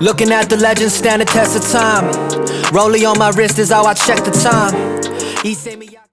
Looking at the legends stand the test of time. Rollie on my wrist is how I check the time.